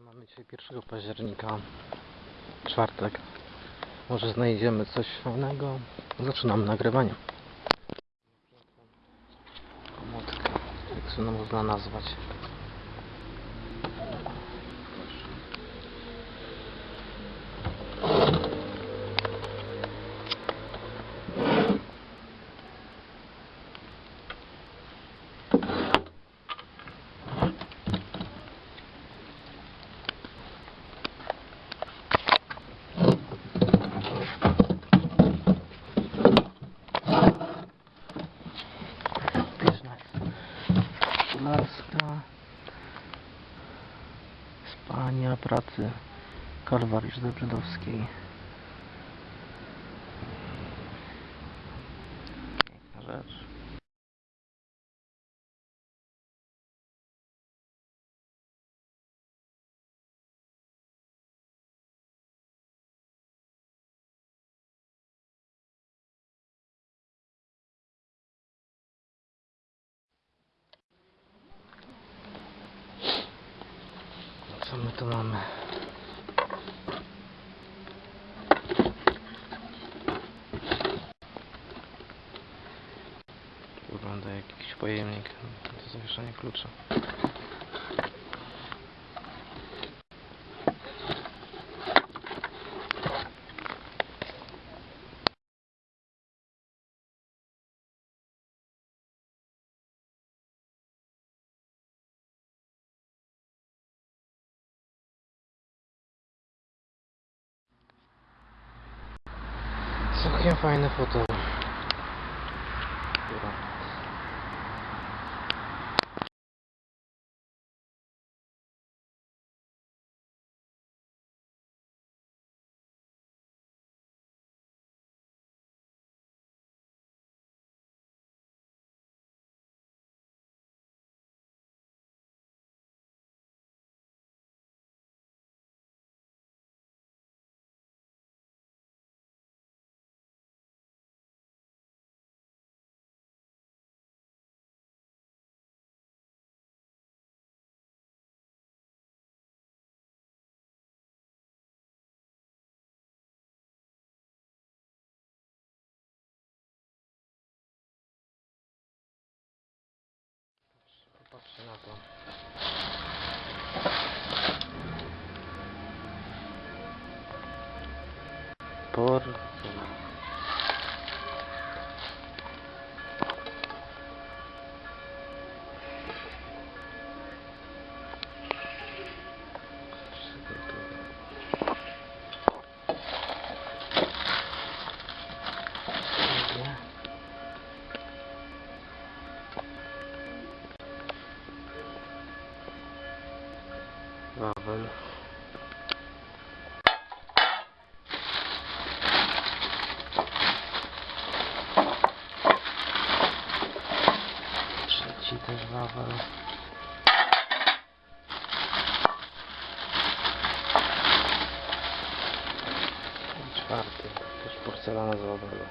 Mamy dzisiaj 1 października, czwartek. Może znajdziemy coś fajnego. Zaczynam nagrywanie. Komodka, jak to można nazwać. Szkolarska. Spania, pracy. Kalwarii Żdebrzydowskiej. Piękna rzecz. Co my tu mamy? Wygląda jak jakiś pojemnik do zawieszania klucza. so can't find the foto. Por... Wawel. Trzeci też wawel. I czwarty, też porcelana z wawelu.